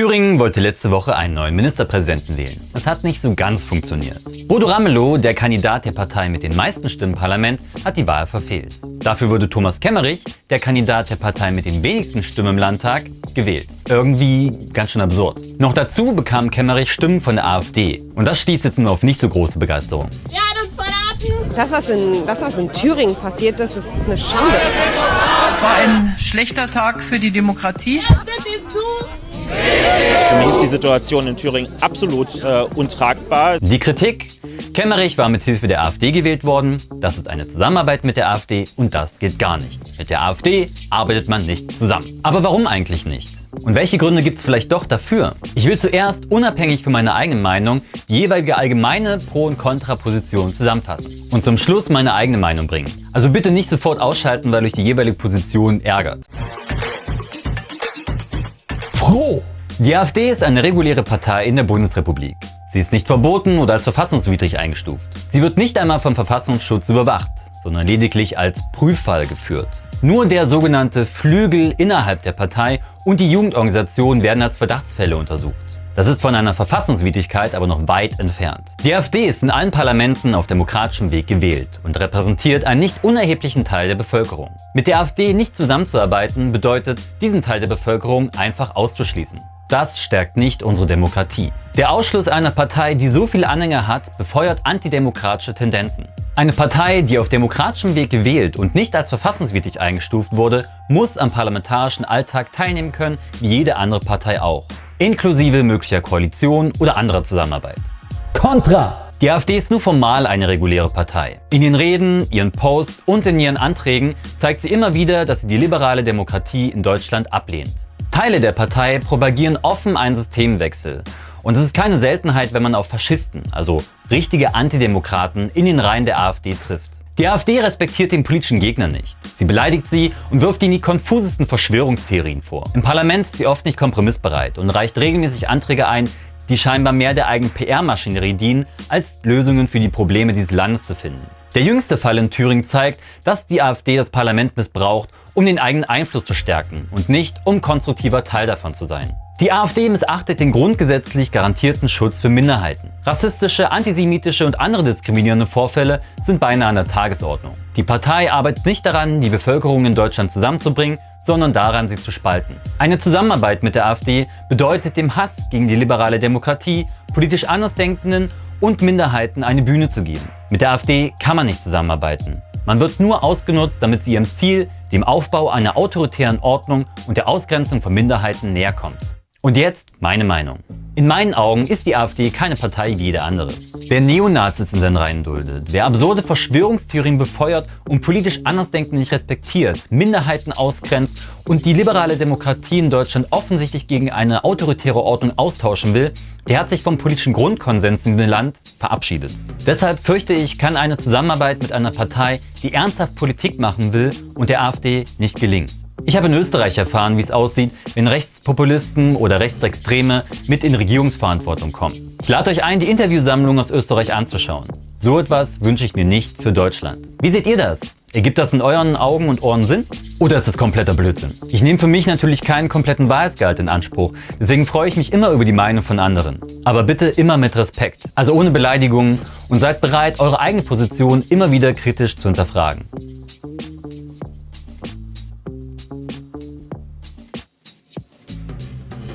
Thüringen wollte letzte Woche einen neuen Ministerpräsidenten wählen. Das hat nicht so ganz funktioniert. Bodo Ramelow, der Kandidat der Partei mit den meisten Stimmen im Parlament, hat die Wahl verfehlt. Dafür wurde Thomas Kemmerich, der Kandidat der Partei mit den wenigsten Stimmen im Landtag, gewählt. Irgendwie ganz schön absurd. Noch dazu bekam Kemmerich Stimmen von der AfD. Und das stieß jetzt nur auf nicht so große Begeisterung. Ja, das, was in, das, was in Thüringen passiert ist, ist eine Schande. War ein schlechter Tag für die Demokratie. Für mich ist die Situation in Thüringen absolut äh, untragbar. Die Kritik? Kemmerich war mit Hilfe der AfD gewählt worden. Das ist eine Zusammenarbeit mit der AfD und das geht gar nicht. Mit der AfD arbeitet man nicht zusammen. Aber warum eigentlich nicht? Und welche Gründe gibt es vielleicht doch dafür? Ich will zuerst, unabhängig von meiner eigenen Meinung, die jeweilige allgemeine Pro- und Kontraposition zusammenfassen. Und zum Schluss meine eigene Meinung bringen. Also bitte nicht sofort ausschalten, weil euch die jeweilige Position ärgert. Pro! Die AfD ist eine reguläre Partei in der Bundesrepublik. Sie ist nicht verboten oder als verfassungswidrig eingestuft. Sie wird nicht einmal vom Verfassungsschutz überwacht, sondern lediglich als Prüffall geführt. Nur der sogenannte Flügel innerhalb der Partei und die Jugendorganisation werden als Verdachtsfälle untersucht. Das ist von einer Verfassungswidrigkeit aber noch weit entfernt. Die AfD ist in allen Parlamenten auf demokratischem Weg gewählt und repräsentiert einen nicht unerheblichen Teil der Bevölkerung. Mit der AfD nicht zusammenzuarbeiten bedeutet, diesen Teil der Bevölkerung einfach auszuschließen. Das stärkt nicht unsere Demokratie. Der Ausschluss einer Partei, die so viele Anhänger hat, befeuert antidemokratische Tendenzen. Eine Partei, die auf demokratischem Weg gewählt und nicht als verfassungswidrig eingestuft wurde, muss am parlamentarischen Alltag teilnehmen können, wie jede andere Partei auch. Inklusive möglicher Koalition oder anderer Zusammenarbeit. Contra! Die AfD ist nur formal eine reguläre Partei. In ihren Reden, ihren Posts und in ihren Anträgen zeigt sie immer wieder, dass sie die liberale Demokratie in Deutschland ablehnt. Teile der Partei propagieren offen einen Systemwechsel. Und es ist keine Seltenheit, wenn man auf Faschisten, also richtige Antidemokraten, in den Reihen der AfD trifft. Die AfD respektiert den politischen Gegner nicht. Sie beleidigt sie und wirft ihnen die konfusesten Verschwörungstheorien vor. Im Parlament ist sie oft nicht kompromissbereit und reicht regelmäßig Anträge ein, die scheinbar mehr der eigenen PR-Maschinerie dienen, als Lösungen für die Probleme dieses Landes zu finden. Der jüngste Fall in Thüringen zeigt, dass die AfD das Parlament missbraucht, um den eigenen Einfluss zu stärken und nicht, um konstruktiver Teil davon zu sein. Die AfD missachtet den grundgesetzlich garantierten Schutz für Minderheiten. Rassistische, antisemitische und andere diskriminierende Vorfälle sind beinahe an der Tagesordnung. Die Partei arbeitet nicht daran, die Bevölkerung in Deutschland zusammenzubringen, sondern daran, sie zu spalten. Eine Zusammenarbeit mit der AfD bedeutet dem Hass gegen die liberale Demokratie, politisch Andersdenkenden und Minderheiten eine Bühne zu geben. Mit der AfD kann man nicht zusammenarbeiten. Man wird nur ausgenutzt, damit sie ihrem Ziel, dem Aufbau einer autoritären Ordnung und der Ausgrenzung von Minderheiten näher kommt. Und jetzt meine Meinung. In meinen Augen ist die AfD keine Partei wie jede andere. Wer Neonazis in seinen Reihen duldet, wer absurde Verschwörungstheorien befeuert und politisch Andersdenken nicht respektiert, Minderheiten ausgrenzt und die liberale Demokratie in Deutschland offensichtlich gegen eine autoritäre Ordnung austauschen will, der hat sich vom politischen Grundkonsens in dem Land verabschiedet. Deshalb fürchte ich, kann eine Zusammenarbeit mit einer Partei, die ernsthaft Politik machen will und der AfD nicht gelingen. Ich habe in Österreich erfahren, wie es aussieht, wenn Rechtspopulisten oder Rechtsextreme mit in Regierungsverantwortung kommen. Ich lade euch ein, die Interviewsammlung aus Österreich anzuschauen. So etwas wünsche ich mir nicht für Deutschland. Wie seht ihr das? Ergibt das in euren Augen und Ohren Sinn? Oder ist das kompletter Blödsinn? Ich nehme für mich natürlich keinen kompletten Wahrheitsgehalt in Anspruch, deswegen freue ich mich immer über die Meinung von anderen. Aber bitte immer mit Respekt, also ohne Beleidigungen und seid bereit, eure eigene Position immer wieder kritisch zu hinterfragen.